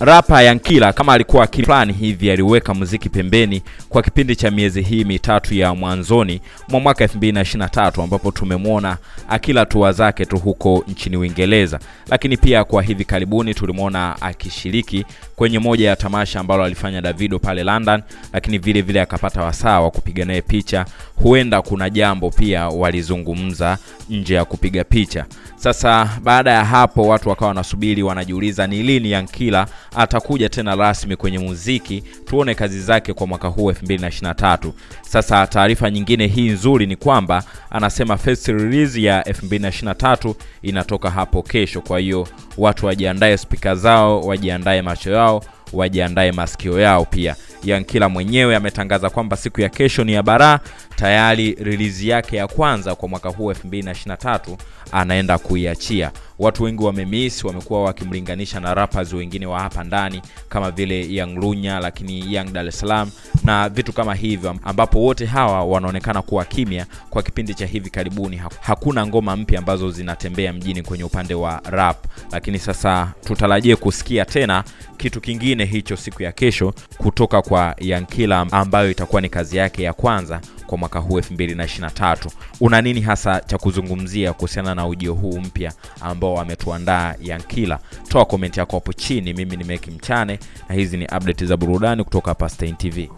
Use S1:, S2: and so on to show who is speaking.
S1: Rapa Yankila kama alikuwa akili hivi aliweka muziki pembeni kwa kipindi cha miezi hii mitatu ya mwanzoni mwa mwaka 2023 ambapo tumemwona akila tua zake tu huko nchini Uingereza, lakini pia kwa hivi karibuni tulimwona akishiriki kwenye moja ya tamasha ambalo alifanya Davido pale London, lakini vile vile akapata wasaa wa kupiga naye picha. Huenda kuna jambo pia walizungumza nje ya kupiga picha. Sasa baada ya hapo watu wakawa wanasubiri, wanajiuliza ni lini Yankila atakuja tena rasmi kwenye muziki, tuone kazi zake kwa mwaka huu 2023. Sasa taarifa nyingine hii nzuri ni kwamba anasema first release ya 2023 inatoka hapo kesho. Kwa hiyo watu wajiandae spika zao, wajiandae macho yao, wajiandae masikio yao pia. Yankila mwenyewe ametangaza kwamba siku ya kesho ni ya baraa. Tayari release yake ya kwanza kwa mwaka huu 2023 anaenda kuiachia. Watu wengi wamemiss, wamekuwa wakimlinganisha na rappers wengine wa hapa ndani kama vile Young Lunya, lakini Young Dar es Salaam na vitu kama hivyo, ambapo wote hawa wanaonekana kuwa kimya kwa kipindi cha hivi karibuni. Hakuna ngoma mpya ambazo zinatembea mjini kwenye upande wa rap, lakini sasa tutarajie kusikia tena kitu kingine hicho siku ya kesho kutoka kwa Yankila ambayo itakuwa ni kazi yake ya kwanza kwa mwaka huu 2023. Una nini hasa cha kuzungumzia kuhusiana na ujio huu mpya ambao ametuandaa Yankila? Toa komenti yako hapo chini. Mimi ni Meki Mchane na hizi ni update za burudani kutoka hapa TV.